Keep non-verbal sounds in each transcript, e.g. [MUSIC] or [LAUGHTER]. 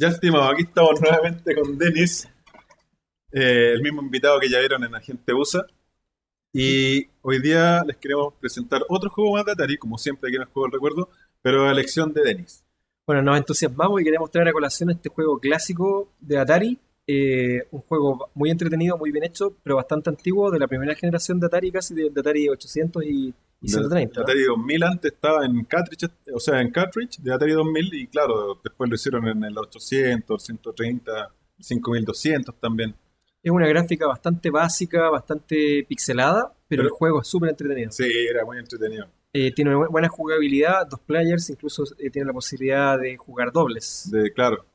Ya, estimado, aquí estamos nuevamente con Denis, eh, el mismo invitado que ya vieron en Agente USA. Y hoy día les queremos presentar otro juego más de Atari, como siempre aquí en el juego del recuerdo, pero a elección de Denis. Bueno, nos entusiasmamos y queremos traer a colación este juego clásico de Atari. eh, un juego muy entretenido, muy bien hecho, pero bastante antiguo, de la primera generación de Atari, casi de, de Atari 800 y, y 130. De ¿no? Atari 2000 antes estaba en cartridge, o sea, en cartridge de Atari 2000 y claro, después lo hicieron en el 800, 130, 5200 también. Es una gráfica bastante básica, bastante pixelada, pero, Pero- el juego es súper entretenido. Sí, era muy entretenido. Eh, tiene una buena jugabilidad, dos players, incluso eh, tiene la posibilidad de jugar dobles. De, claro.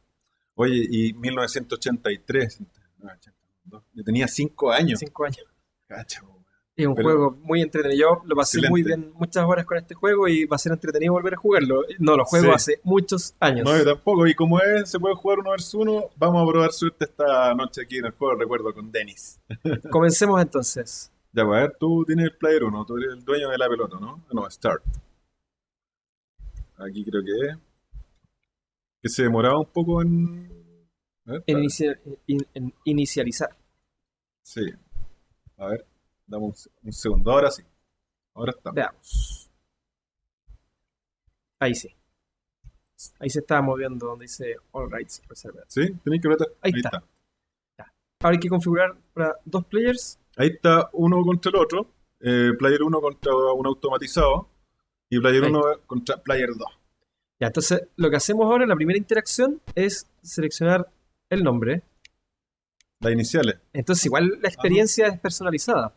Oye, y 1983, no, 82, yo tenía 5 años. Cinco años. Cacha. Es un Pero- juego muy entretenido. Yo lo pasé muy bien muchas horas con este juego y va a ser entretenido volver a jugarlo. No, lo juego Sí. hace muchos años. No, yo tampoco. Y como es, se puede jugar uno versus uno, vamos a probar suerte esta noche aquí en el juego, recuerdo, con Denis. [LAUGHS] Comencemos entonces. Ya, pues, a ver, tú tienes el player 1, tú eres el dueño de la pelota, ¿no? Ah, No, start. Aquí creo que es. Que se demoraba un poco en. ver, En, inicia- in- en inicializar. Sí. A ver, dame un, se- un segundo. Ahora sí. Ahora estamos. Veamos. Ahí sí. Ahí se está moviendo donde dice All Rights Reserved. ¿Sí? Tenéis que apretar. Ahí está. Ahora hay que configurar para dos players. Ahí está uno contra el otro. eh, player 1 contra un automatizado. Y player Ahí 1 contra player 2. Ya, entonces lo que hacemos ahora, la primera interacción, es seleccionar el nombre. Las iniciales. Entonces, igual la experiencia es personalizada.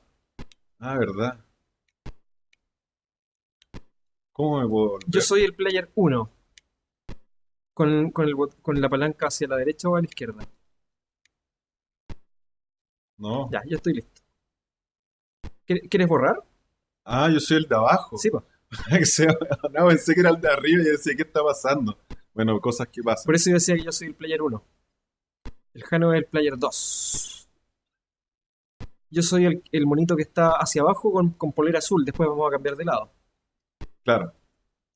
Ah, verdad. ¿Cómo me puedo volver? Yo soy el player 1. Con, con, el bot- con la palanca hacia la derecha o a la izquierda. No. Ya, yo estoy listo. ¿Quieres quieres borrar? Ah, yo soy el de abajo. Sí, pues. [LAUGHS] Que sea- no, pensé que era el de arriba y decía, ¿qué está pasando? Bueno, cosas que pasan. Por eso yo decía que yo soy el player 1. El Jano es el player 2. Yo soy el, el monito que está hacia abajo con, con polera azul. Después vamos a cambiar de lado. Claro.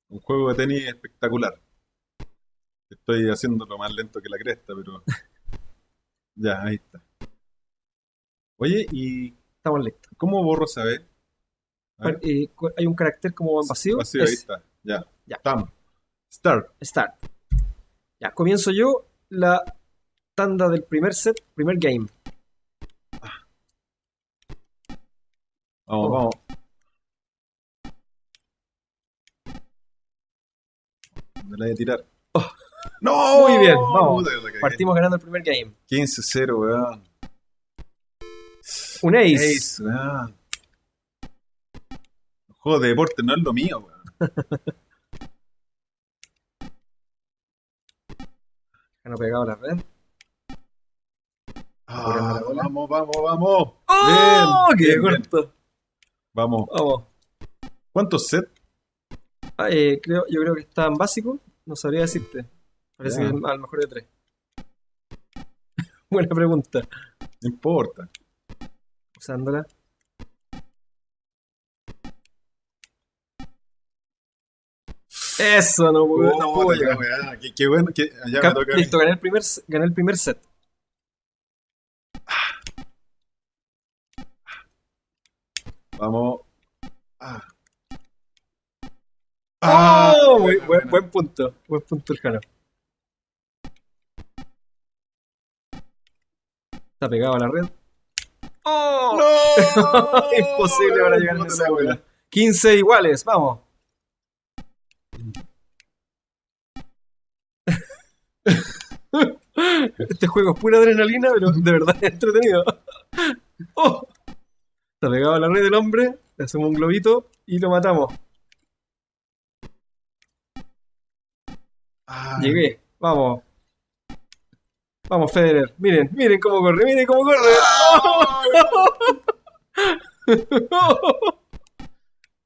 Un juego de tenis espectacular. Estoy haciéndolo más lento que la cresta, pero. [LAUGHS] ya, ahí está. Oye, ¿y Estamos listos. cómo borro esa. Eh, hay un carácter como vacío. Vacío, ahí es está. Ya. Ya. Estamos. Start. Start. Ya, comienzo yo la tanda del primer set, primer game. Vamos, Oh. vamos. Me la voy a tirar. [LAUGHS] ¡No! Oh. Muy bien, vamos. Partimos ganando el primer game. 15-0, weón. Un ace. Ace, weón. El juego de deporte no es lo mío, weón. [LAUGHS] Jano pegado la red. Ah, vamos, vamos, vamos. ¡Oh! Bien, ¡Qué bien, bien. Vamos. Vamos. ¿Cuántos sets? Ah, eh, creo, yo creo que está en básico. No sabría decirte. Parece que es a lo mejor de tres. [LAUGHS] Buena pregunta. No importa. Usándola. Eso, no, puedo- no puedo llegar. weón, Qué, qué bueno que me toca. Listo, gané el primer, gané el primer set. Vamos. Ah. ¡Oh! Muy- buena, buen, buena. buen punto. Buen punto el Jano. Está pegado a la red. ¡Oh! ¡No! [LAUGHS] Imposible para llegar a Puta esa la bola. wea. 15 iguales, vamos. [LAUGHS] Este juego es pura adrenalina, pero de verdad es entretenido. [LAUGHS] ¡Oh! Está pegado a la red del hombre, le hacemos un globito y lo matamos. Ah, Llegué, vamos. Vamos, Federer. Miren, miren cómo corre, miren cómo corre. [LAUGHS]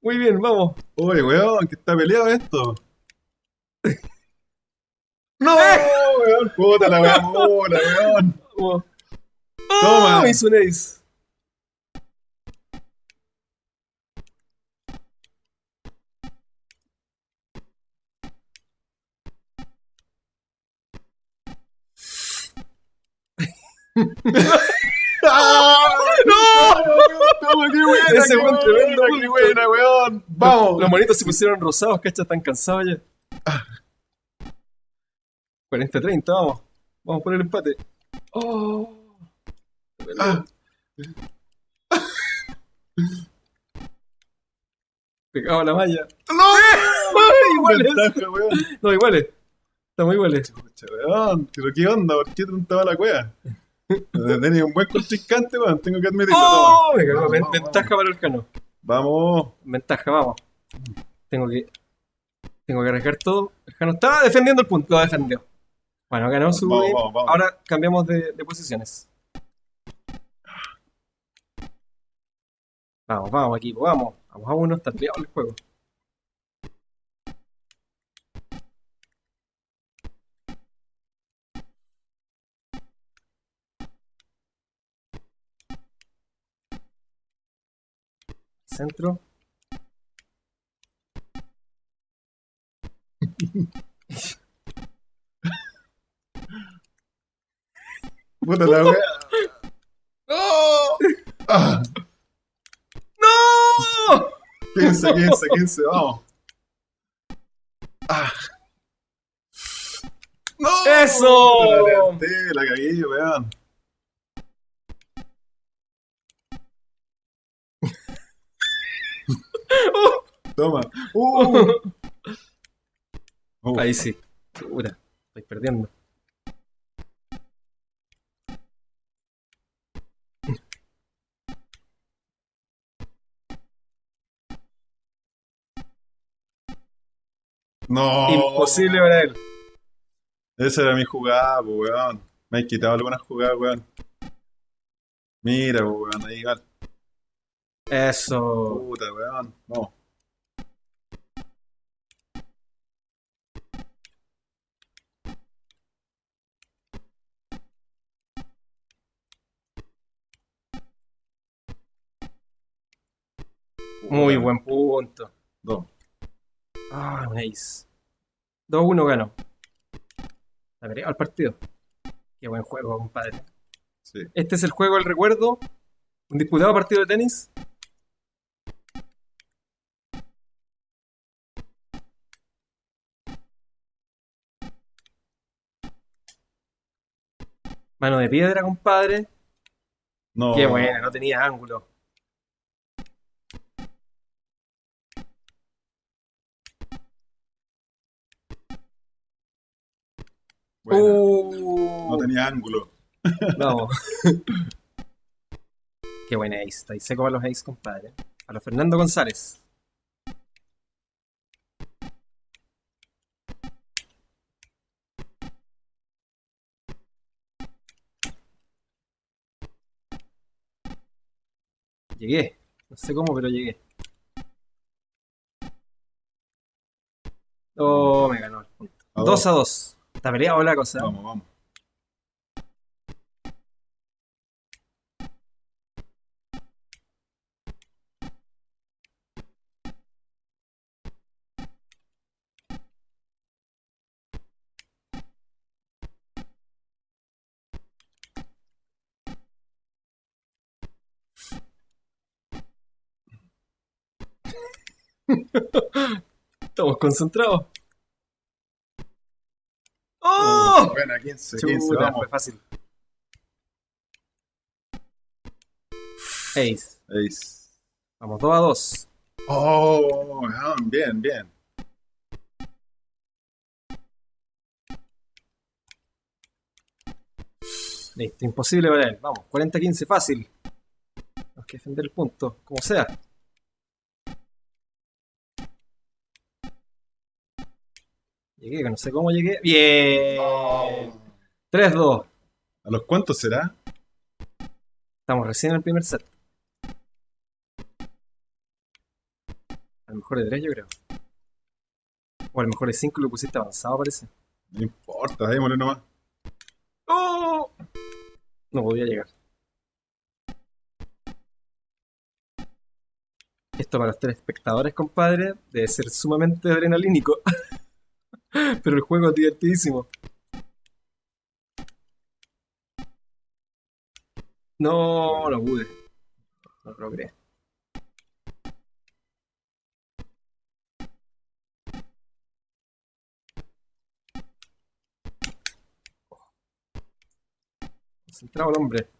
Muy bien, vamos. Oye, weón, que está peleado esto. [LAUGHS] ¡No! weón, puta la weón, weón. Toma. ¡Oh! Hizo un ace. ¡Ah! ¡No! ¡Qué buena! Ese buena, tremendo ¡Qué buena, weón! ¡Vamos! Los monitos se pusieron rosados, ¿cachai? Están cansados ya. 40-30, vamos. Vamos por el empate. ¡Oh! Ah. Pegado a la malla. ¡No! iguales. Weón. No, iguales. Estamos iguales. Weón. ¿Pero qué onda? ¿Por qué tanta la cueva? Tenía un buen contrincante, weón. Tengo que admitirlo. ¡Oh! toma. Me cagó. Vamos, Ven- vamos, Ventaja para el cano. Vamos. Ventaja, vamos. Tengo que. Tengo que arriesgar todo. El Jano estaba defendiendo el punto. Lo defendió. Bueno, ganó su. Vamos. Ahora cambiamos de, de posiciones. Vamos, vamos, equipo, vamos. Vamos a uno, está peleado el juego. Centro. Puta la wea. ¡No! Ah, ¡No! 15, 15, 15, vamos. Ah. ¡No! ¡Eso! La la cagué, weón. Toma. Uh. Uh. [LAUGHS] Ahí sí. Puta, estoy perdiendo. No. Imposible para él. Esa era mi jugada, pues, weón. Me han quitado algunas jugadas, weón. Mira, pues, weón, ahí igual. Eso. Puta, weón. Vamos. Muy buen punto. Dos. Ah, un ace. 2-1 ganó. Veré al partido. Qué buen juego, compadre. Sí. Este es el juego del recuerdo. Un disputado partido de tenis. Mano de piedra, compadre. No. Qué buena, no tenía ángulo. Buena. Uh, No tenía ángulo. [LAUGHS] Vamos. Qué buena ace. Está ahí seco para los ace, compadre. A los Fernando González. Llegué. No sé cómo, pero llegué. Oh, me ganó el punto. A 2 a 2. Está peleado la cosa. Vamos, vamos. [LAUGHS] Estamos concentrados. ¡Oh! Buena, 15, 15, Chuta, vamos. fue fácil. Ace. Ace. Vamos 2 a 2. Oh, weón, bien, bien. Listo, imposible para él. Vamos, 40-15, fácil. Tenemos que defender el punto, como sea. Llegué, que no sé cómo llegué. Bien. 3-2. ¿A los cuántos será? Estamos recién en el primer set. A lo mejor de 3 yo creo. O a lo mejor de 5 lo pusiste avanzado parece. No importa, démosle nomás. ¡Oh! No podía llegar. Esto para los tres espectadores, compadre, debe ser sumamente adrenalínico. [LAUGHS] [LAUGHS] Pero el juego es divertidísimo. No, no pude. No lo logré. Concentrado el hombre.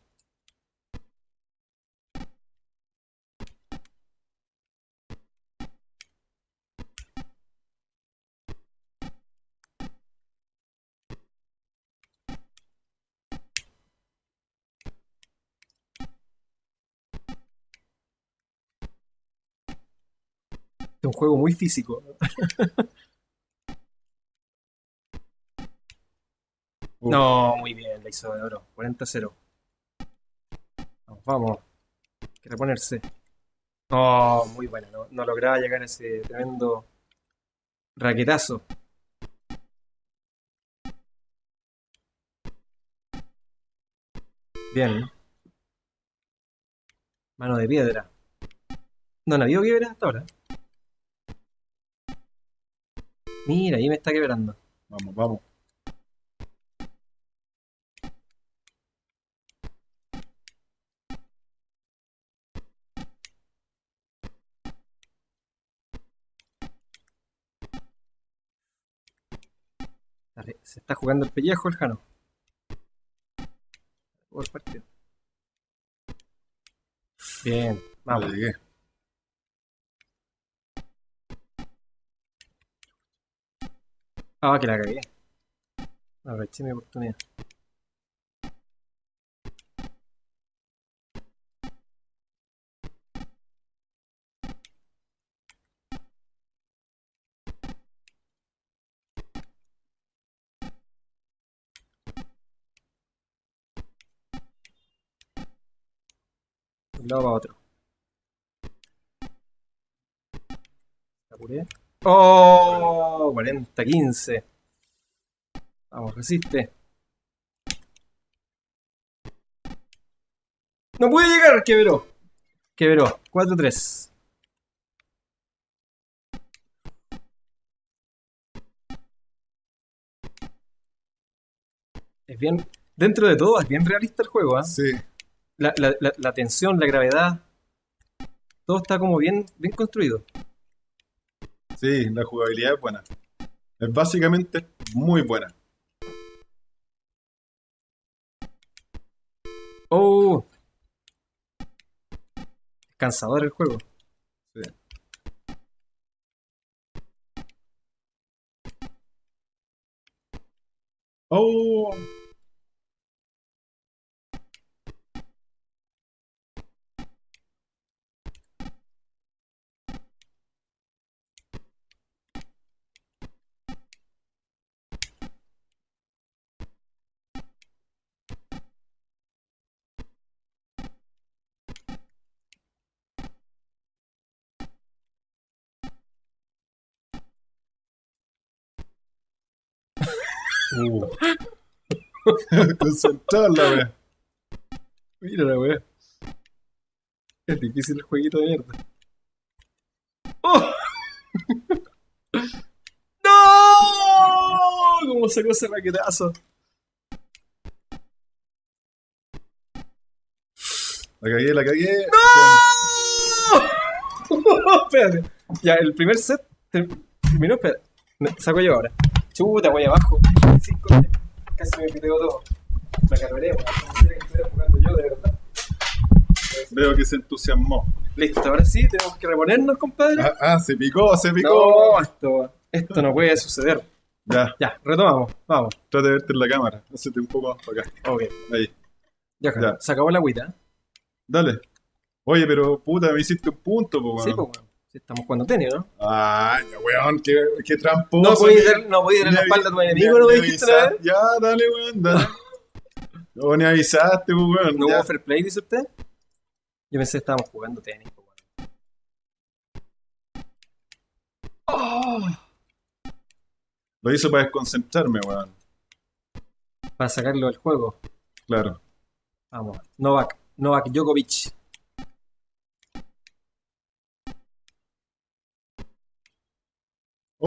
Juego muy físico. Uh, No, muy bien, la hizo de oro. 40-0. Vamos, vamos. Hay que reponerse. Oh, muy buena. No, no lograba llegar a ese tremendo raquetazo. Bien. Mano de piedra. No, no había piedra hasta ahora. Mira, ahí me está quebrando. Vamos, vamos. Dale, Se está jugando el pellejo el Jano. El partido. Bien, Vamos. vamos. Ah, que la cagué. Aproveché mi oportunidad. Un lado para otro. Apuré. ¡Oh! 40-15. Vamos, resiste. No puede llegar, quebró. Quebró. 4-3. Es bien. Dentro de todo, es bien realista el juego, ¿ah? Sí. La, la, la, la tensión, la gravedad. Todo está como bien, bien construido. Sí, la jugabilidad es buena. Es básicamente muy buena. Oh. Cansador el juego. Sí. Oh, Uh. [LAUGHS] concentrado la wea. Mira la wea. Es difícil el jueguito de mierda. ¡Oh! [LAUGHS] ¡No! ¿Cómo sacó ese raquetazo? La cagué, la cagué. [LAUGHS] Espérate. Ya, el primer set ter- terminó. Espera. Me- Saco yo ahora. Chuta, voy abajo. Cinco, casi me piteo todo. Me. Pensé que estuviera jugando yo, de verdad. Veo que se entusiasmó. Listo, ahora sí, tenemos que reponernos, compadre. Ah, ah, se picó, se picó. No, esto, esto no puede suceder. Ya, Ya, retomamos. Vamos. trata de verte en la cámara. Hacete un poco más para acá. Ok. Ahí. Ya, Ya. se acabó la agüita. Dale. Oye, pero puta, me hiciste un punto, po, Sí, weón. pues, weón. Sí, estamos jugando tenis, ¿no? Ay, weón, qué, qué tramposo. No podías ni- dar, no podías dar la espalda a tu enemigo, ¿no me dijiste vez? Ya, dale, weón, dale. [LAUGHS] No, ni avisaste, po, weón. ¿No hubo fair play, dice usted? Yo pensé que estábamos jugando tenis, pues, weón. Oh, Lo hizo para desconcentrarme, weón. para sacarlo del juego. Claro. Vamos. Novak. Novak Djokovic.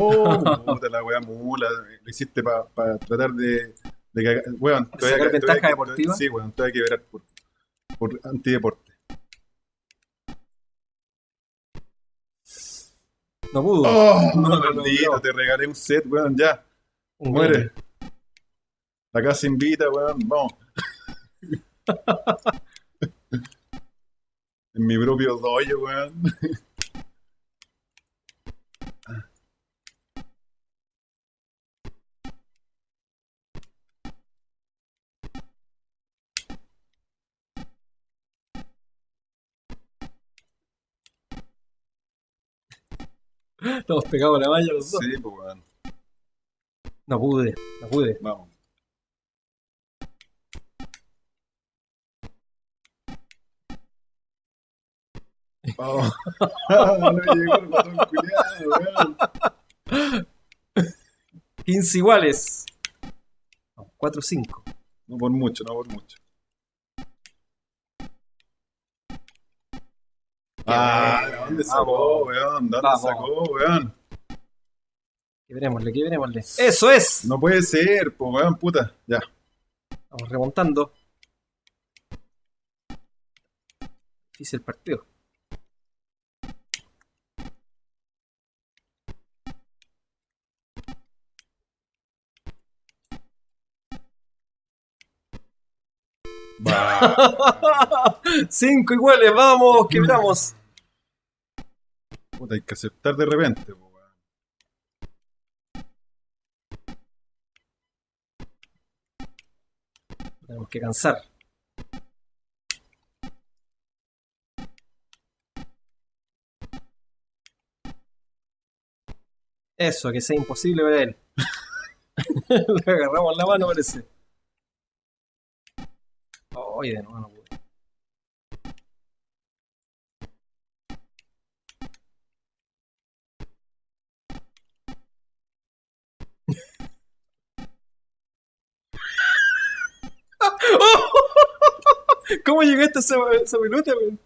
Oh, puta la weá mula. Lo hiciste para tratar de, de cagar. Weón, te voy a ¿Sacar ventaja deportiva? Sí, weón, te voy a quebrar por. por antideporte. No pudo. ¡Oh! No, no, maldito, no. te regalé un set, weón, ya. Un Muere. La casa invita, weón, vamos. [LAUGHS] en mi propio dojo, weón. Estamos pegados a la malla los dos. Sí, pues, weón. No pude, no pude. Vamos. Vamos. [LAUGHS] no llegó el botón culiado, weón. 15 iguales. 4 5. No por mucho, no por mucho. Ah, ¿de ¿dónde sacó, weón? ¿Dónde Vamos. sacó, weón? Que verémosle, que verémosle. ¡Eso es! No puede ser, pues, weón, puta. Ya. Vamos remontando. Difícil partido. Va. [LAUGHS] Cinco iguales, vamos, quebramos. Puta, hay que aceptar de repente, weón. Tenemos que cansar. Eso, que sea imposible para él. [LAUGHS] Le agarramos la mano, parece. Oye, de nuevo ¿Cómo llegaste a esa, esa pelota, weón?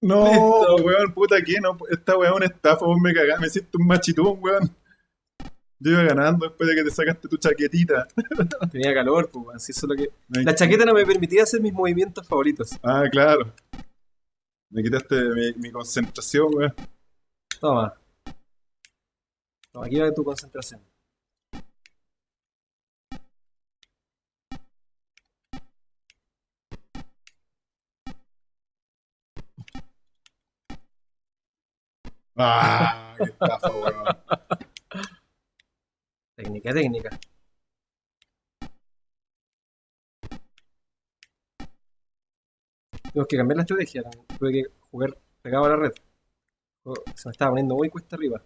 No, Listo. weón, puta, ¿qué? No, esta weón es una estafa, vos me cagás, me hiciste un machitún, weón. Yo iba ganando después de que te sacaste tu chaquetita. [LAUGHS] Tenía calor, pues, weón. si eso es lo que... La chaqueta no me permitía hacer mis movimientos favoritos. Ah, claro. Me quitaste mi, mi concentración, weón. Toma. Toma, aquí va tu concentración. Ah, qué estafa, weón. Técnica, técnica. Tengo que cambiar la estrategia. Tuve que jugar pegado a la red. Oh, Se me estaba poniendo muy cuesta arriba.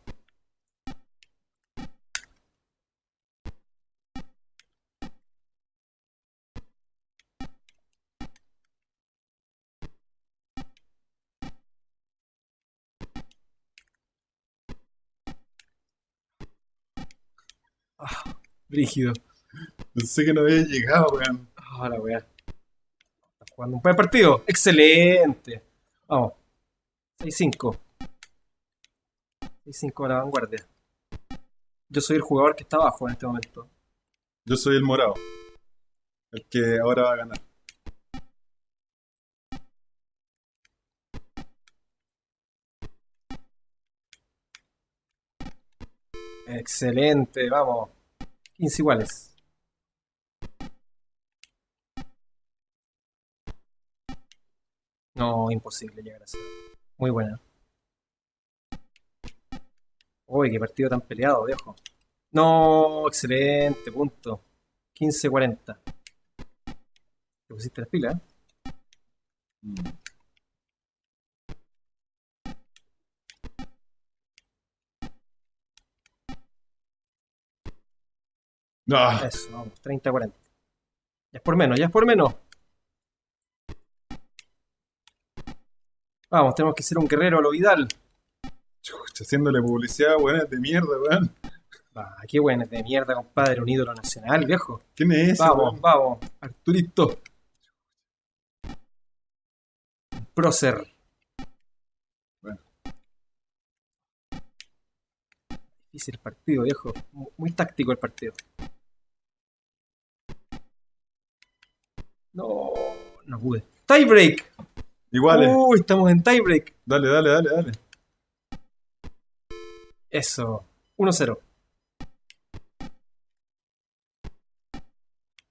Brígido. Pensé que no había llegado, weón. Ah, la weá. Jugando un buen partido. Excelente. Vamos. 6-5. 6-5 a la vanguardia. Yo soy el jugador que está abajo en este momento. Yo soy el morado. El que ahora va a ganar. Excelente, vamos. 15 iguales. No, imposible llegar a ser. Muy buena. Uy, qué partido tan peleado, viejo. No, excelente, punto. 15-40. Te pusiste las pilas, ¿eh? Mm. Ah, Eso, vamos, 30-40. Ya es por menos, ya es por menos. Vamos, tenemos que ser un guerrero a lo Vidal. chucha, haciéndole publicidad, es de mierda, weón. Ah, qué bueno, es de mierda, compadre, un ídolo nacional, viejo. ¿Quién es ese, Vamos, weón? vamos, Arturito. Prócer. Bueno. Difícil el partido, viejo. Mu- Muy táctico el partido. No, no pude. Tiebreak. Iguales. Uy, estamos en tiebreak. Dale, dale, dale, dale. Eso. 1-0.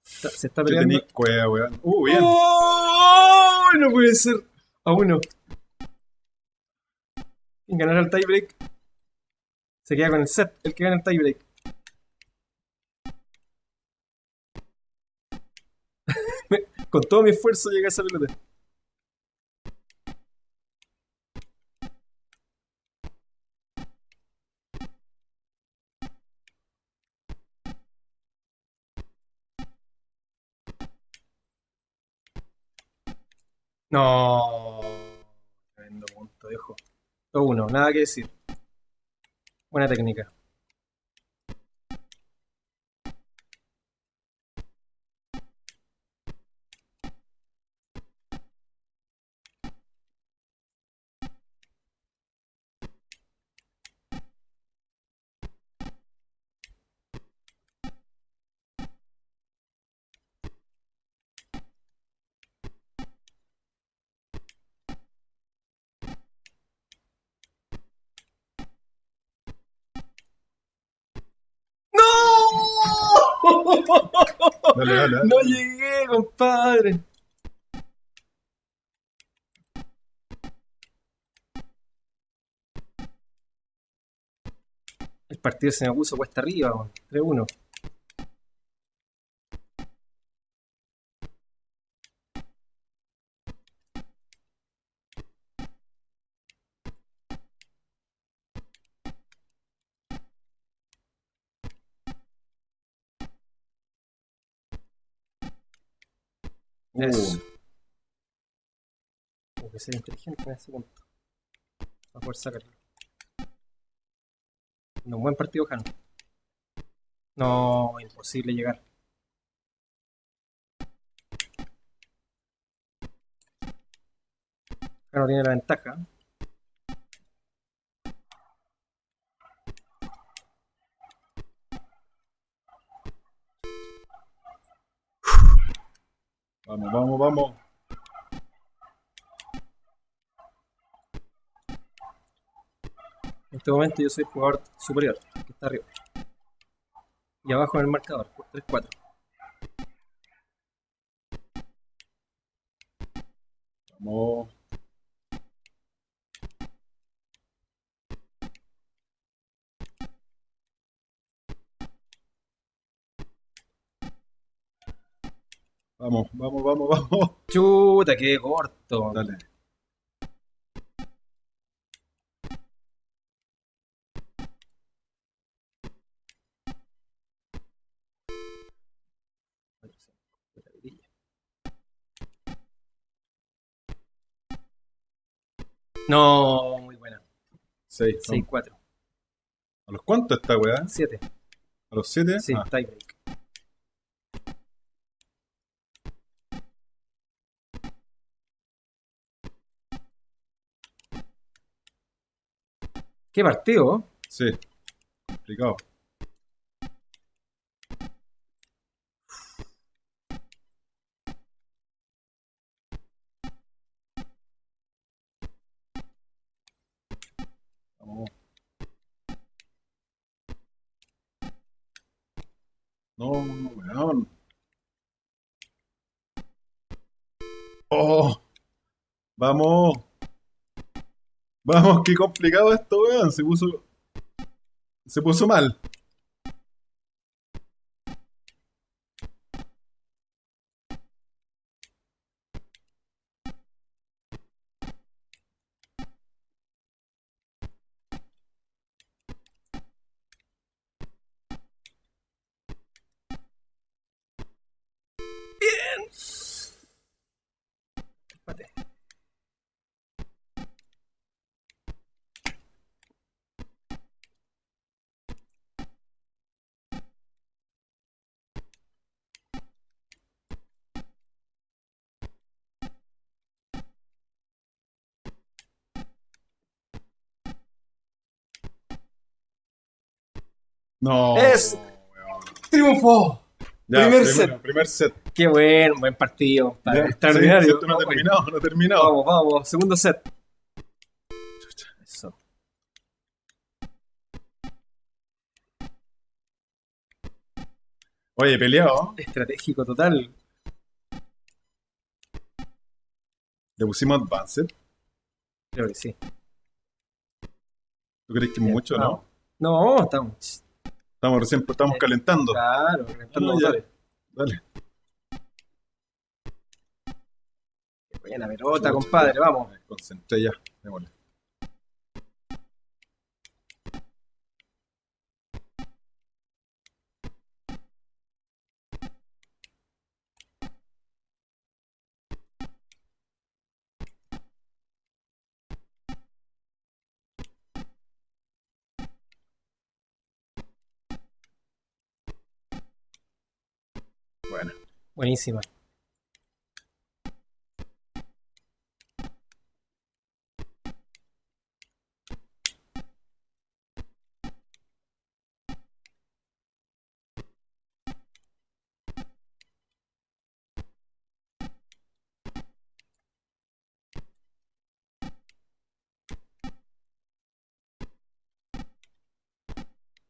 Está- Se está peleando. tenís cueva, weón. Uh, bien. ¡Oh! No puede ser. A uno. Quien ganará el tiebreak se queda con el set. El que gana el tiebreak. Me- con todo mi esfuerzo llega a esa pelota. No. Tremendo punto, viejo. 1 nada que decir. Buena técnica. ¡No! Dale, dale, dale. No llegué, compadre. El partido se me puso cuesta arriba, weón. 3-1. Eso. Tengo que ser inteligente en ese punto. Para poder sacarlo. No, un buen partido, Jano. No, imposible llegar. Jano tiene la ventaja. Vamos, vamos, vamos. En este momento yo soy el jugador superior, que está arriba. Y abajo en el marcador, 3-4. Vamos. Vamos, vamos, vamos, [LAUGHS] vamos. Chuta, qué corto. Dale. No, muy buena. 6. 6-4. ¿A los cuántos está, weá? 7. ¿A los 7? Sí, tiebreak. ¿Qué partido? Sí. Complicado. Vamos. No, weón. Oh. Vamos. Vamos, qué complicado esto, weón. Se puso. Se puso mal. No. Es-. ¡Triunfo! Ya, Primer primero, set. Primer set. Qué buen, buen partido. Ya, Extraordinario. sí, esto no ha Vamos, terminado, no ha terminado. Vamos, vamos. Segundo set. Eso. Oye, peleado. Estratégico total. Le pusimos Advanced. Creo que sí. ¿Tú crees que Bien, mucho o vamos. no? No, estamos. Estamos recién estamos Eh, calentando. Claro, calentando No. Dale. Qué buena pelota, compadre. Vamos. Concentré ya. Démosle. Buenísima.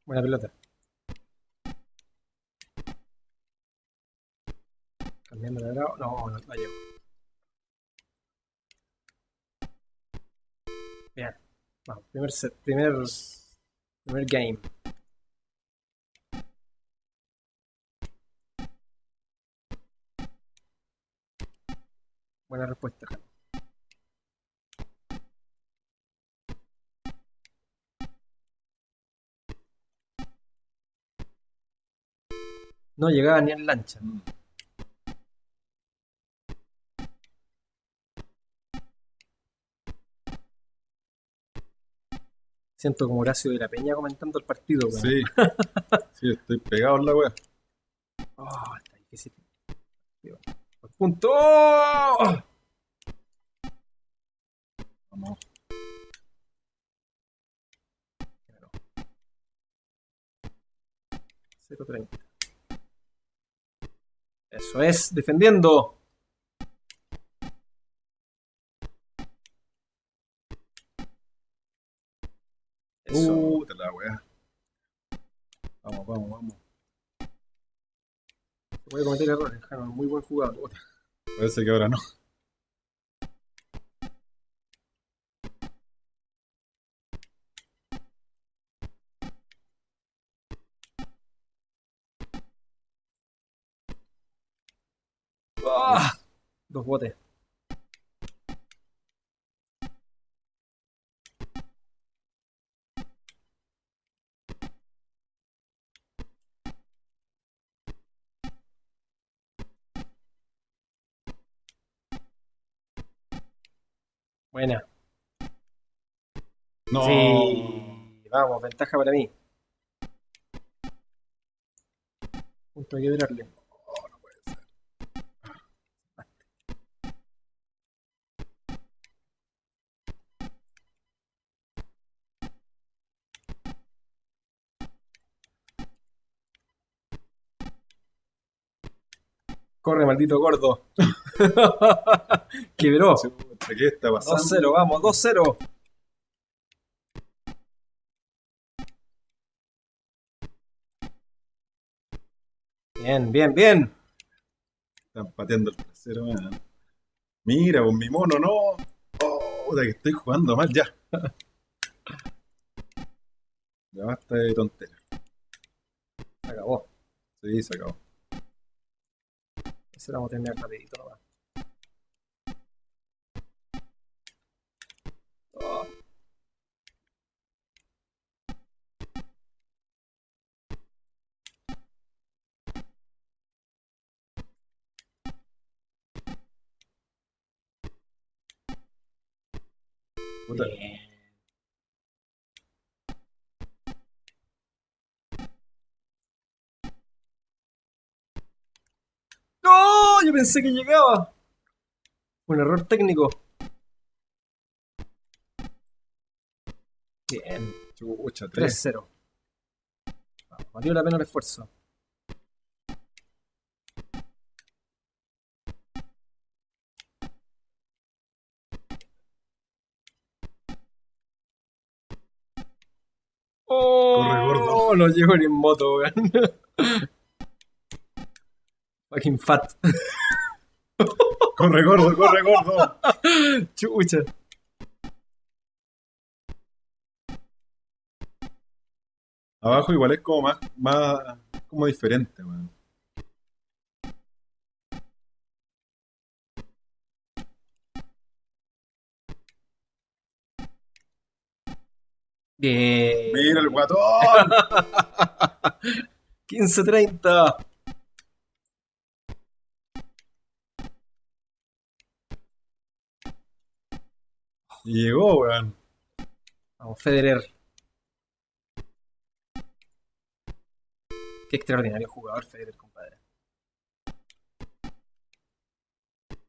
Buena pelota. Cambiando de grado. No, no la llevo. Bien. Vamos, primer set, primer, primer game. Buena respuesta. No llegaba ni en lancha. mm, Siento como Horacio de la Peña comentando el partido. weón. sí. [LAUGHS] Sí, estoy pegado en la wea. Oh, está difícil. Punto. ¡Oh! Vamos. Cero treinta. Eso es, defendiendo. Eso. Puta la wea. Vamos, vamos. Se puede cometer errores, Jano, muy buen jugador. Parece que ahora no. ¡Ah! Dos botes. No. Sí. Vamos, ventaja para mí. Punto hay que durarle. Corre, maldito gordo. [LAUGHS] Quebró. ¿Qué está pasando? 2-0, vamos, 2-0. Bien, bien, bien. Están pateando el trasero, man. Mira, con mi mono, no. Oh, puta, que estoy jugando mal ya. [LAUGHS] Ya basta de tonteras. Se acabó. Sí, se acabó. Eso lo vamos a terminar rapidito nomás. Oh. Puta, Bien. ¡No! Yo pensé que llegaba. Un error técnico. Bien. chucha, tres. 3-0. Vamos, Valió la pena el esfuerzo. Oh, Corre, gordo. No llego ni en moto, weón. [LAUGHS] Fucking fat. Corre, gordo, corre, gordo. Chucha. Abajo igual es como más, más como diferente, weón. Bien. Mira el guatón. [LAUGHS] 15-30. Y llegó, weón. Vamos, Federer. Qué extraordinario jugador Federer, compadre.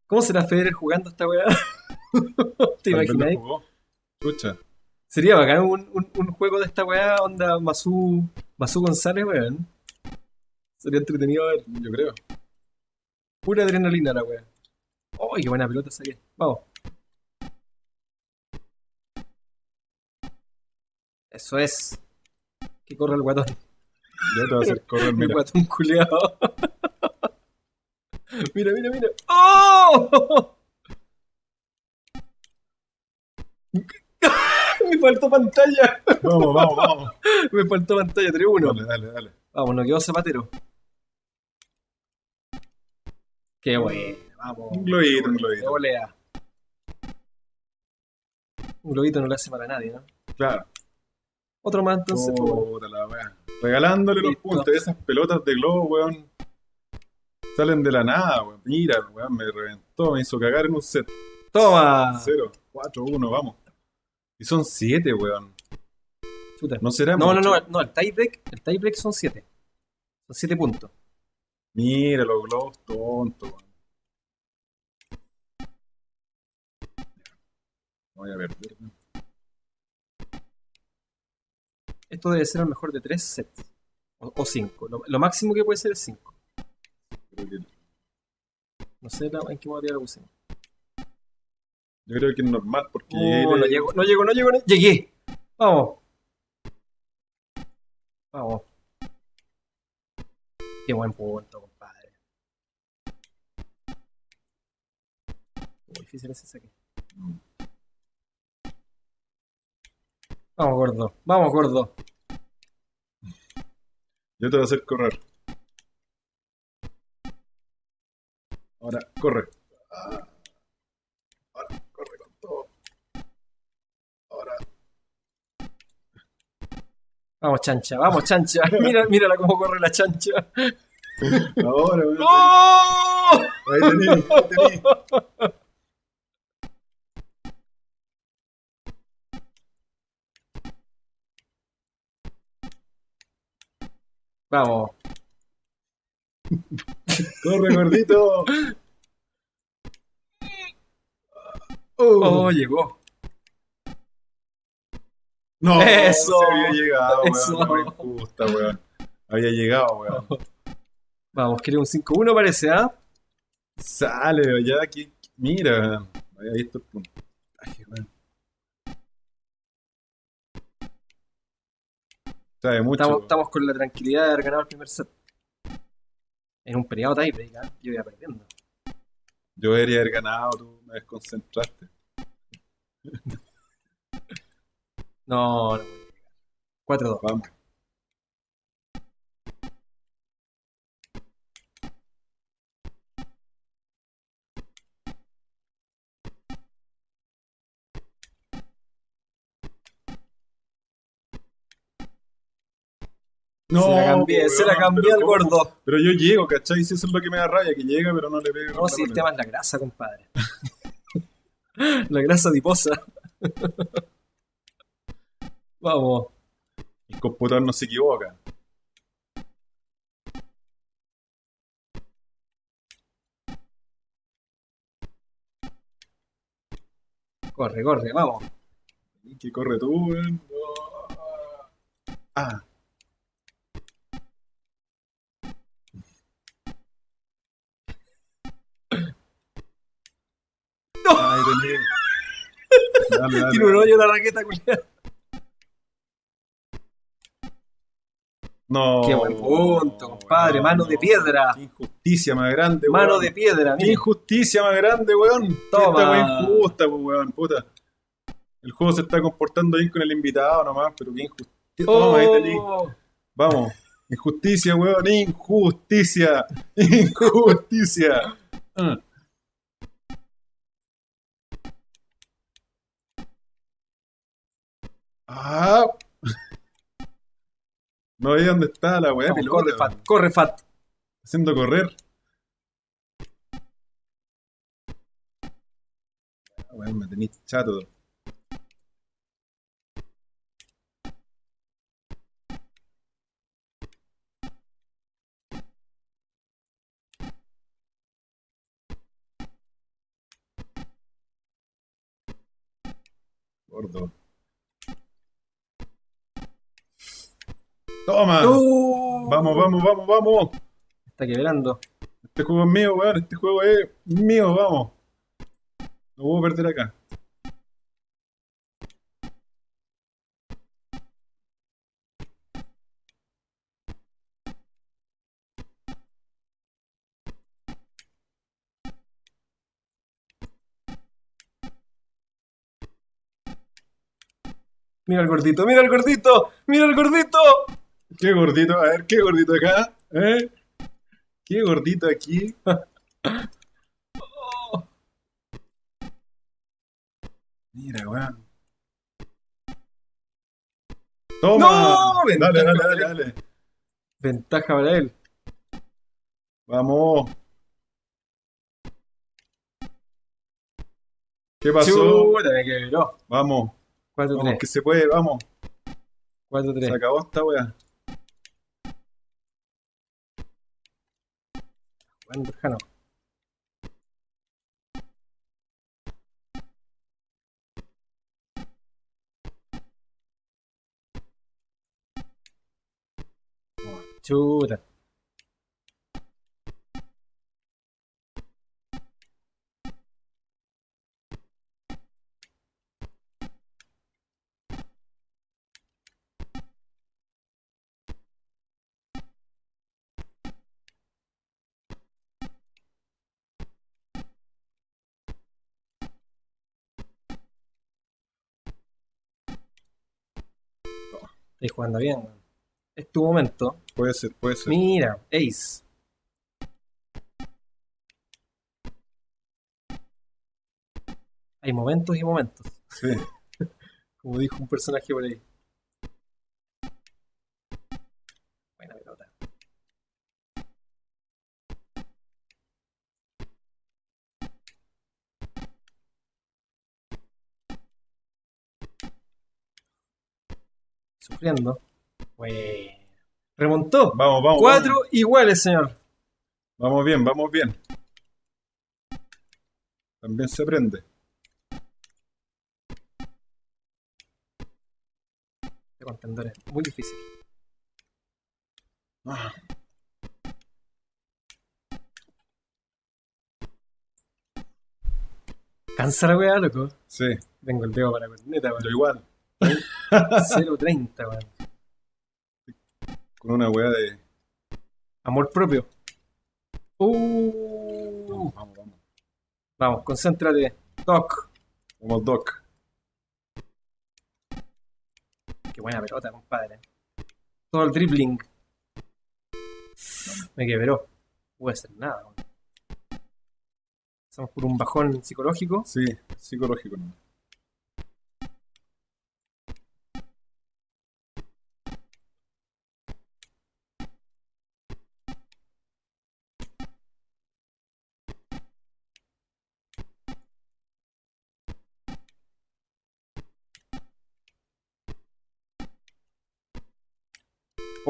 ¿Cómo será Federer jugando esta weá? [LAUGHS] ¿Te jugó. Escucha. Sería bacán un, un, un juego de esta weá, onda Masu, Masu González, weón. Sería entretenido ver. Yo creo. Pura adrenalina la weá. ¡Uy, qué buena pelota saqué! Vamos. Eso es. Que corre el guatón. Ya te va a hacer correr, [LAUGHS] mira. guatón culeado. [LAUGHS] mira, mira, mira. ¡Oh! [LAUGHS] Me faltó pantalla. Vamos, vamos, vamos. [LAUGHS] Me faltó pantalla 3-1. Dale, dale, dale. Vamos, nos quedó Zapatero. Qué bueno, vamos. Un globito, un globito. volea. Un globito no le hace mal a nadie, ¿no? Claro. Otro más entonces. pues. Puta la wea. Regalándole los puntos. Esas pelotas de globo, weón. Salen de la nada, weón. Mira, weón, me reventó, me hizo cagar en un set. Toma. 0, 4, 1, vamos. Y son 7, weón. Chuta. No será No, no, mucho. no, no, el tiebreak, el tiebreak son 7. Son 7 puntos. Mira los globos tontos, weón. Voy a perder. Esto debe ser el mejor de 3 sets. O 5. Lo, lo máximo que puede ser es 5. Creo que- No sé la- en qué modalidad lo pusimos. Yo creo que es normal porque llegué- no llego, no llego, no llego, no- llegué. Vamos. Vamos. Qué buen punto, compadre. Muy difícil ese saque. Vamos, gordo. Vamos, gordo. Yo te voy a hacer correr. Ahora, corre. Ah. Ahora, corre con todo. Ahora. Vamos, chancha. Vamos, chancha. [LAUGHS] Mira, mírala cómo corre la chancha. Ahora, [LAUGHS] weón. ¡Oh! Ahí tení, ahí tení. Vamos. [LAUGHS] Corre, gordito. Oh, llegó. No, Eso. se había llegado, weón. Eso. No me gusta, weón. Había llegado, weón. Vamos, quiere un 5-1 parece, ¿ah? Sale, ya aquí. Mira, weón. Había visto el puntaje, weón. Sabe mucho. Estamos, weón. estamos con la tranquilidad de haber ganado el primer set. En un peleado tiebreak, ¿ah? Yo iba perdiendo. Yo debería haber ganado, tú me desconcentraste. [LAUGHS] No, no voy a llegar. 4-2. Vamos. No, se la cambié, po, se la weón, cambié al gordo. Pero yo llego, ¿cachai? Si eso es lo que me da rabia, que llega, pero no le pega. No, si el tema es la grasa, compadre. [LAUGHS] la grasa adiposa. [LAUGHS] Vamos. El computador no se equivoca. Corre, corre, vamos. Que corre tú, weón. Ah. ¡No! Ahí tenés. [LAUGHS] Dale, dale. Tiene un hoyo la raqueta. No. Qué buen punto, compadre. Mano de piedra. Qué injusticia más grande, Mano weón. de piedra, Qué mira. injusticia más grande, weón. Toma. Esta weón injusta, pues, weón, puta. El juego se está comportando bien con el invitado nomás, pero qué injusticia. Toma, ahí. Oh, Vamos. Injusticia, weón. Injusticia. [LAUGHS] Injusticia. Ah. Ah. No veía dónde está la weá corre, Fat. Corre, Fat. Haciendo correr. Ah, Weón, me tenéis chato. Gordo. Toma. No. Vamos, vamos, vamos, vamos. Está quebrando. Este juego es mío, weón. Este juego es mío, vamos. No puedo perder acá. Mira el gordito, mira el gordito, mira el gordito. Qué gordito, a ver, qué gordito acá, ¿eh? Qué gordito aquí. [LAUGHS] Mira, weón. Toma. No, dale, ventaja dale, dale, dale. Ventaja para él. Vamos. ¿Qué pasó? Chuta, me quebró. Vamos. 4-3. Vamos, que se puede, vamos. Se 4-3. acabó esta weá. عندك هنا to the Estoy jugando bien. Es tu momento. Puede ser, puede ser. Mira, Ace. Hay momentos y momentos, Sí. [LAUGHS] como dijo un personaje por ahí. Buena pelota. Sufriendo. Bueno. Remontó. Vamos, vamos. Cuatro Vamos. iguales, señor. Vamos bien, vamos bien. También se aprende. de contendores. Muy difícil. Ah, Cansa la weá, loco. sí, Tengo el dedo para la corneta, yo igual. 0.30, weón. Con una weá de. Amor propio. Uh. Vamos, vamos, vamos. Vamos, concéntrate. Toc. Como Doc. Qué buena pelota, compadre. Todo el dribbling. Me quebró. No pude hacer nada, weón. Pasamos por un bajón psicológico. Sí, psicológico. ¿no?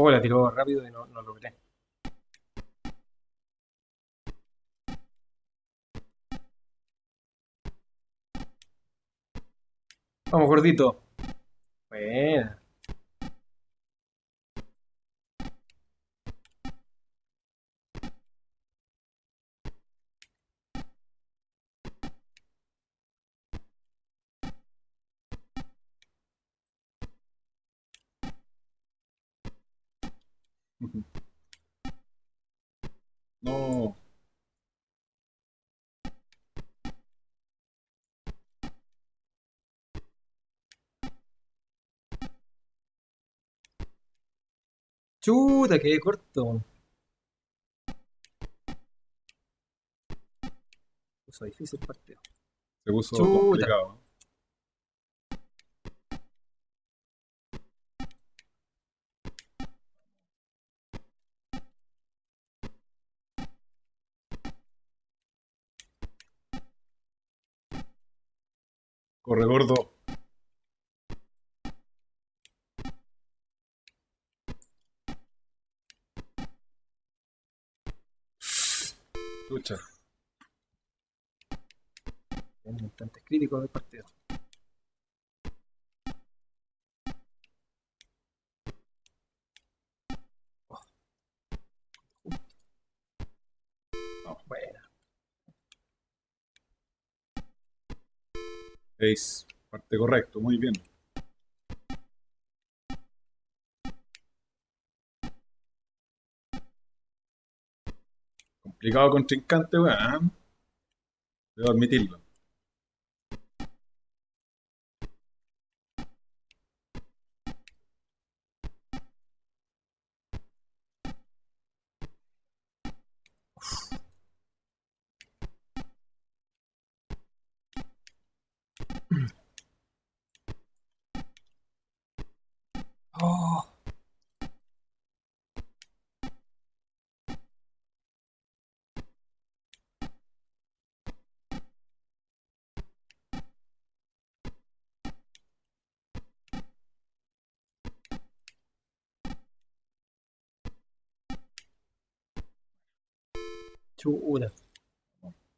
Oh, la tiró rápido y no, no logré. Vamos, gordito. Buena. Chuta, qué corto. Puso difícil partido. Se puso Chuta. complicado. Corre gordo. Lucha. En instantes críticos del partido. Oh. Oh, buena. Ace. Parte correcto, muy bien. Complicado contrincante, weón. Debo admitirlo. Oh. Chuta.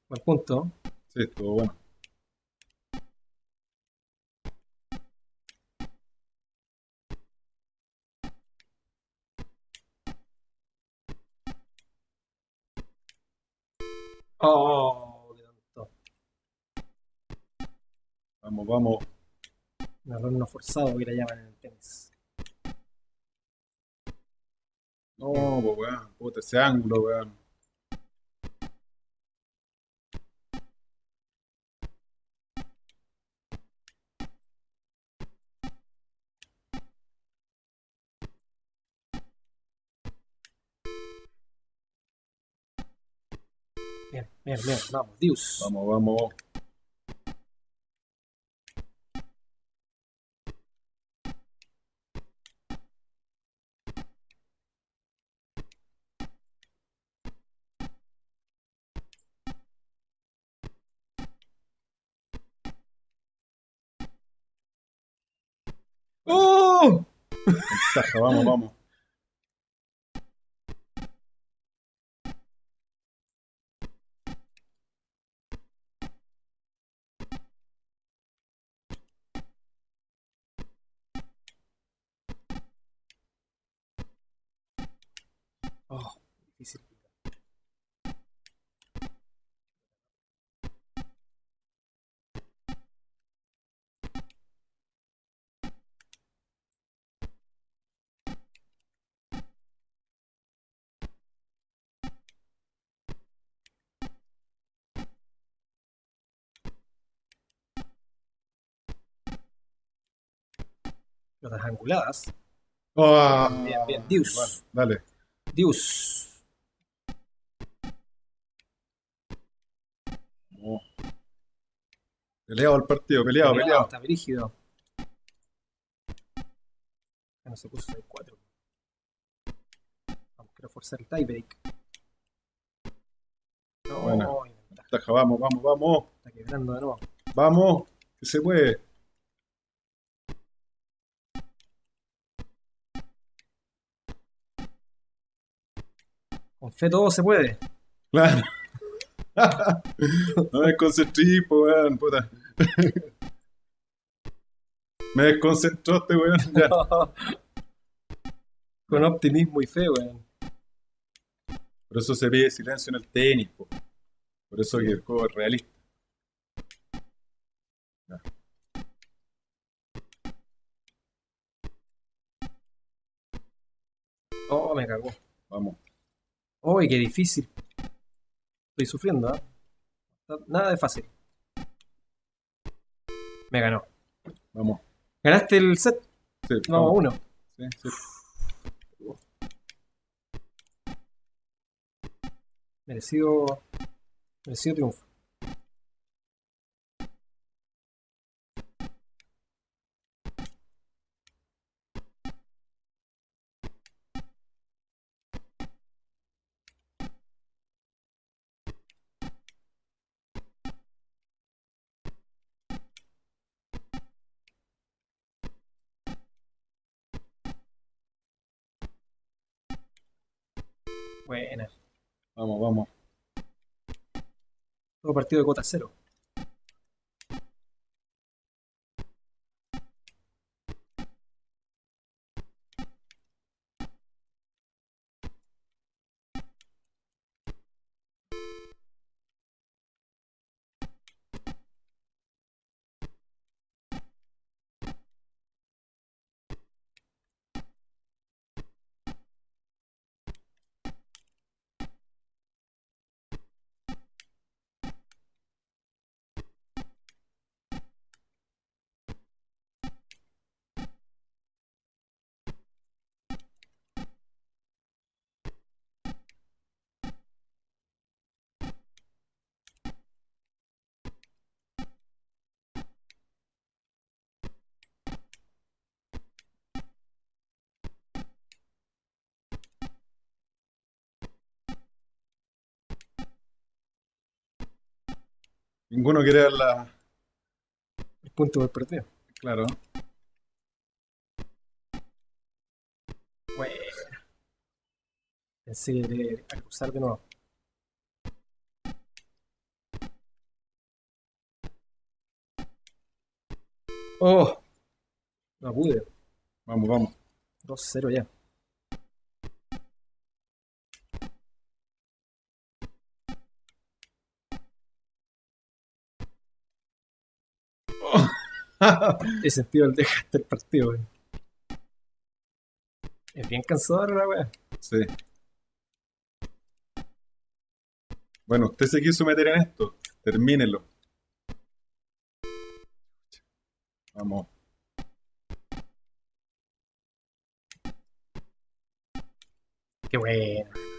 Buen punto. Sí, estuvo bueno. Oh, qué tonto. Vamos, vamos. Un error no forzado que le llaman en el tenis. No, pues weón. Puta, ese ángulo, weón. Bien, bien, bien. Vamos, Dios. Vamos, vamos. ¡Oh! Ventaja, vamos, vamos. Oh, difícil. Pelotas anguladas. Ah, Bien, bien, Dios. bueno, dale. Dios. Vamos. Peleado el partido, peleado, peleado. Está brígido. Ya no se puso 6-4. Vamos, quiero forzar el tiebreak. No, Ventaja, vamos, vamos, vamos. está quebrando de nuevo. Vamos, que se puede. Con fe todo se puede. Claro. [LAUGHS] no me desconcentré, po, weón, puta. [LAUGHS] Me desconcentró este weón. Ya. [LAUGHS] Con optimismo y fe, weón. Por eso se pide silencio en el tenis, po. Por eso que el juego es realista. Ya. Oh, me cagó. Vamos. Uy, qué difícil. Estoy sufriendo, ¿ah? Nada de fácil. Me ganó. Vamos. ¿Ganaste el set? Sí, No, vamos. uno. Sí, sí. Merecido. Merecido triunfo. Partido de cuota cero. Ninguno quiere dar la. El punto por partido. Claro. Buena. Pensé que de acusar de nuevo. Oh. No pude. Vamos, vamos. 2-0 ya. [LAUGHS] He sentido el dejaste el partido, weón. Es bien cansador la weá. Sí. Bueno, usted se quiso meter en esto. Termínelo. Vamos. Qué bueno.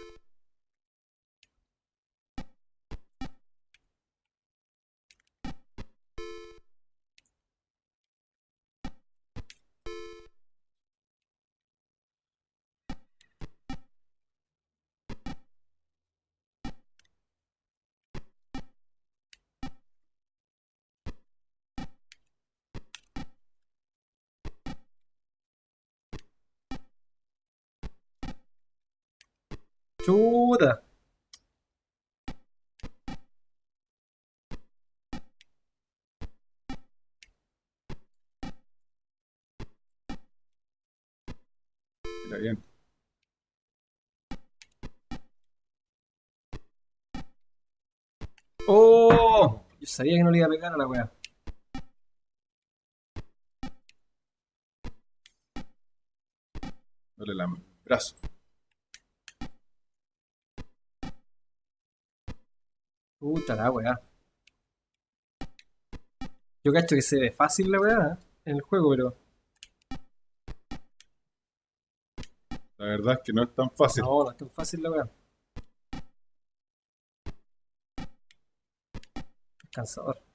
Chuta. Bien. Oh. Yo sabía que no le iba a pegar a la weá. Dale la brazo. Puta la weá. Yo cacho que se ve fácil la weá ¿eh? en el juego, pero. La verdad es que no es tan fácil. No, no es tan fácil la weá. Cansador.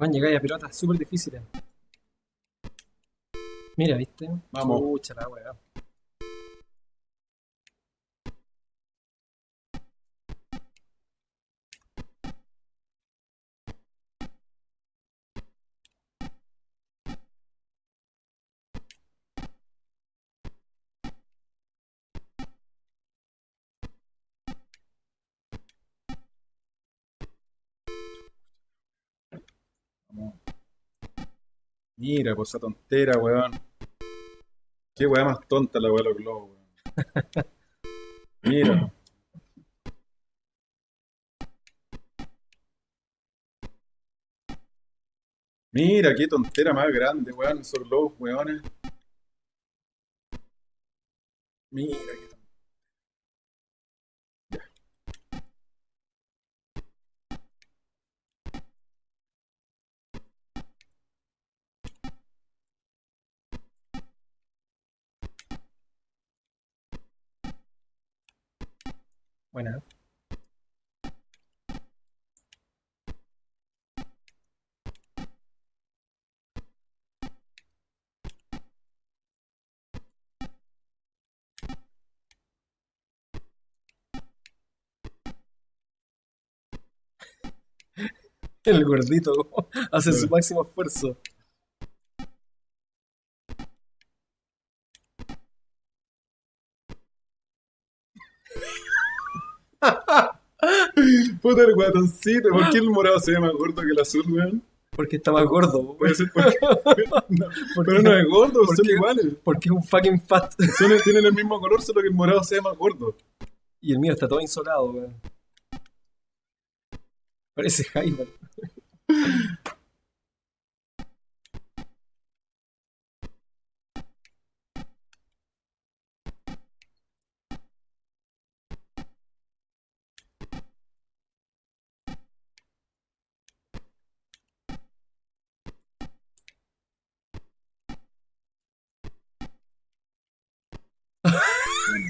Van llegar a pelotas súper difíciles. Mira, ¿viste? Vamos. Pucha la weá. Mira, pues esa tontera, weón. Qué weá más tonta la weá de los globos, weón. Mira. Mira, qué tontera más grande, weón. Esos globos, weones. Mira, qué tontera. Buena. [LAUGHS] El gordito hace su máximo esfuerzo. Puta el guatoncito. ¿Por qué el morado se ve más gordo que el azul, weón? Porque está más gordo. Puede ser porque. [LAUGHS] No, pero no es gordo, ¿Por son qué? iguales. Porque es un fucking fat. Son, tienen el mismo color, solo que el morado se ve más gordo. Y el mío está todo insolado, weón. Parece Jaime.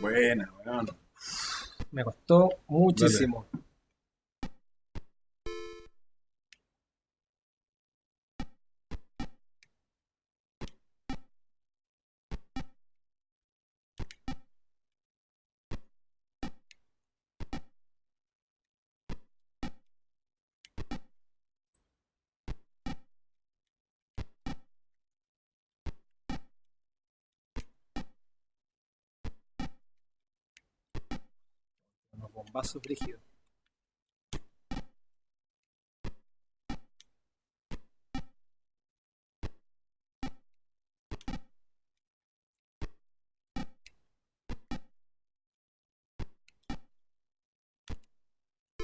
Buena, weón. Me costó muchísimo.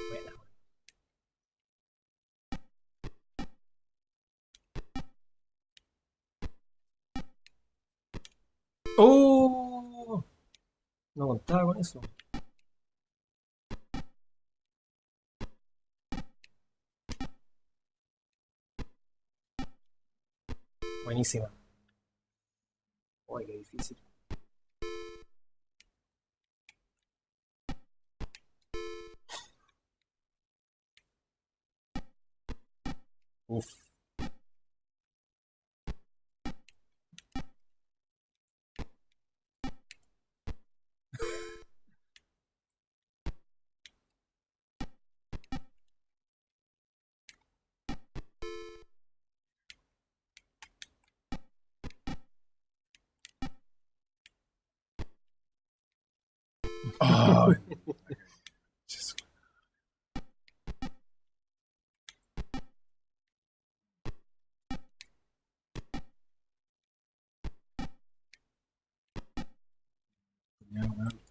Buena, weón. ¡Oh! No contaba con eso. Buenísima. Uy, qué difícil. Uf. Ay, Jesús. Ya, weón.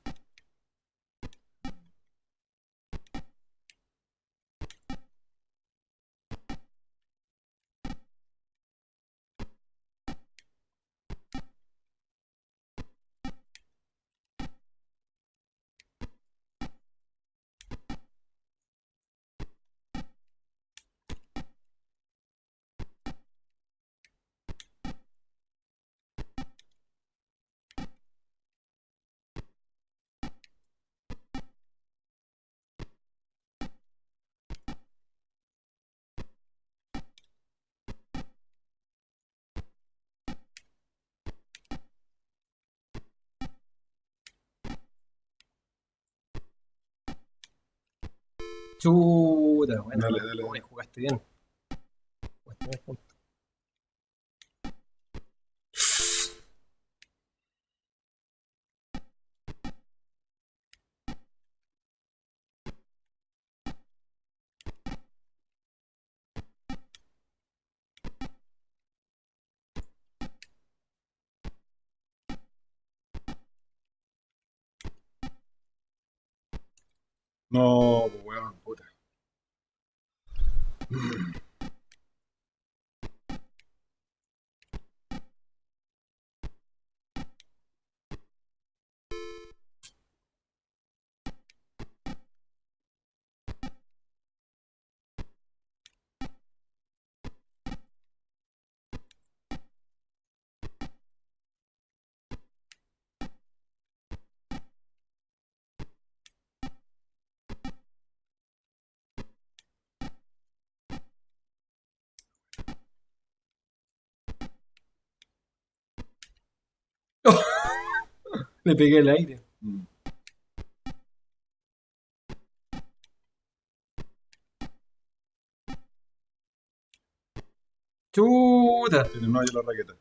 Chuta, bueno. Dale, dale, dale. jugaste bien. Jugaste bien. No, Hmm. Le pegué el aire. Mm. Chuta. Hoyo la raqueta.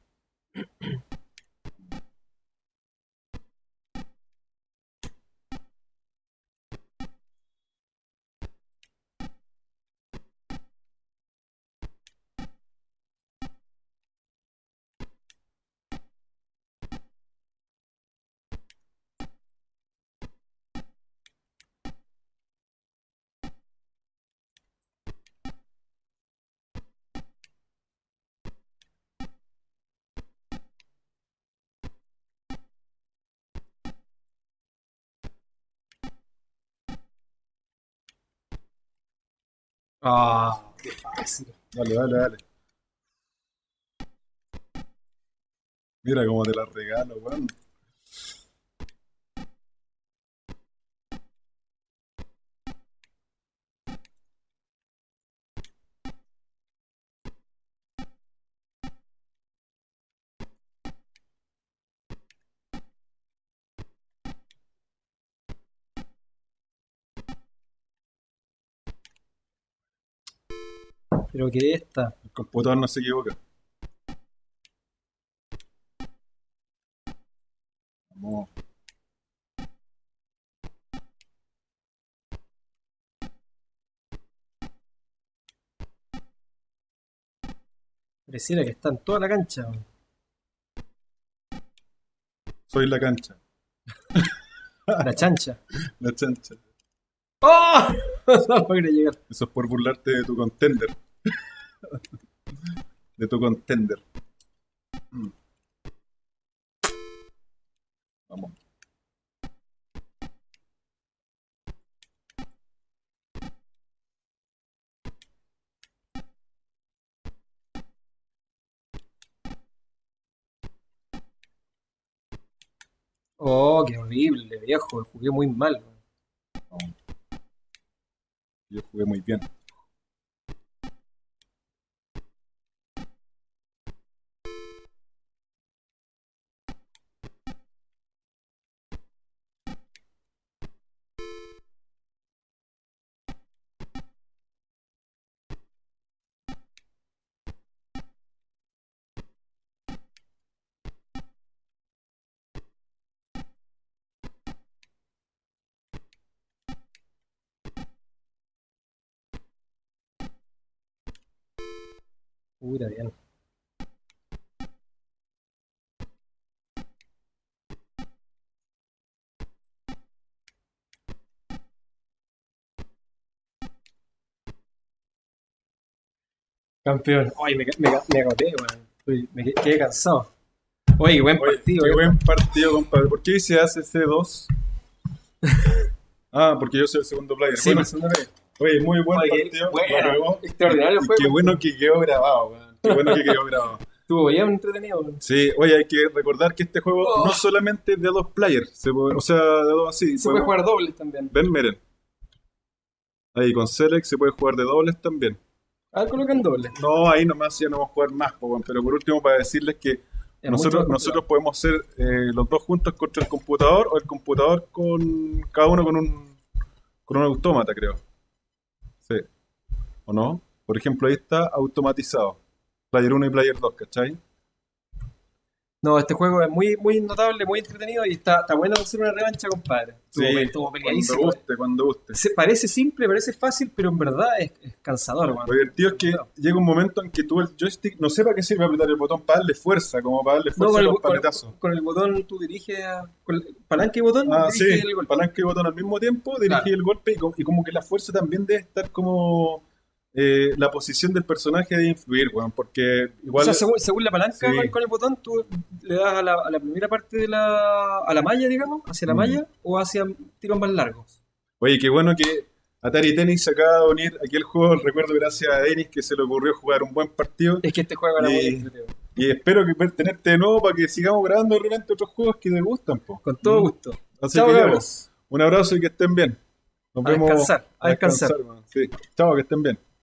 Ah, qué fácil. Dale, dale, dale. Mira cómo te la regalo, weón. Pero que esta. El computador no se equivoca. Vamos. Pareciera que está en toda la cancha. Soy la cancha, [LAUGHS] La chancha. la chancha. ¡Oh! [LAUGHS] No logré llegar. Eso es por burlarte de tu contender. De tu contender. Mm. Vamos. Oh, qué horrible, viejo. Jugué muy mal. Yo jugué muy bien. Puta, bien. Campeón. Ay, me, me, me agoté, weón. Me quedé- cansado. Oye, buen Oye, partido, qué eh. buen partido, compadre. ¿Por qué se hace C2? [LAUGHS] Ah, porque yo soy el segundo player. Sí, Bueno, oye, muy buen Oye, partido. bueno, extraordinario Y. Qué bueno que quedó grabado, weón. Qué bueno que quedó grabado. Estuvo bien entretenido. Sí, oye, hay que recordar que este juego Oh. no solamente es de dos players, se puede- o sea, de dos así. Se puede jugar dobles también. Ven, miren. Ahí con Select se puede jugar de dobles también. A ver, colocan dobles. No, ahí nomás ya no vamos a jugar más, pero por último para decirles que Es nosotros, nosotros podemos ser eh, los dos juntos contra el computador o el computador con cada uno con un con un autómata, creo. Sí. ¿O no? Por ejemplo, ahí está automatizado. Player 1 y Player 2, ¿cachai? No, este juego es muy, muy notable, muy entretenido y está, está bueno hacer una revancha, compadre. Estuvo, estuvo cuando peleadísimo. guste, cuando guste. Se- parece simple, parece fácil, pero en verdad es, es cansador, weón. Lo divertido es que llega un momento en que tú el joystick no sé para qué sirve apretar el botón para darle fuerza, como para darle No, fuerza con a los con, paletazos. con el botón tú diriges a, con el palanca y botón Ah, sí, diriges el golpe. palanca y botón al mismo tiempo, Claro. el golpe y como que la fuerza también debe estar como eh, la posición del personaje de influir, weón, porque igual... o sea, según, según la palanca Sí. con- el botón, tú le das a la, a la primera parte de la, a la malla, digamos, hacia la Mm. malla o hacia tiros más largos. Oye, qué bueno que Atari Tennis se acaba de unir aquí el juego, recuerdo gracias a Denis que se le ocurrió jugar un buen partido Es que este juego era muy Y- entretenido. y espero que tenerte de nuevo para que sigamos grabando de repente otros juegos que te gustan, po. Con todo Mm. gusto. Así Chao, que un abrazo y que estén bien. Nos A vemos descansar, a descansar. Sí. Chao, que estén bien.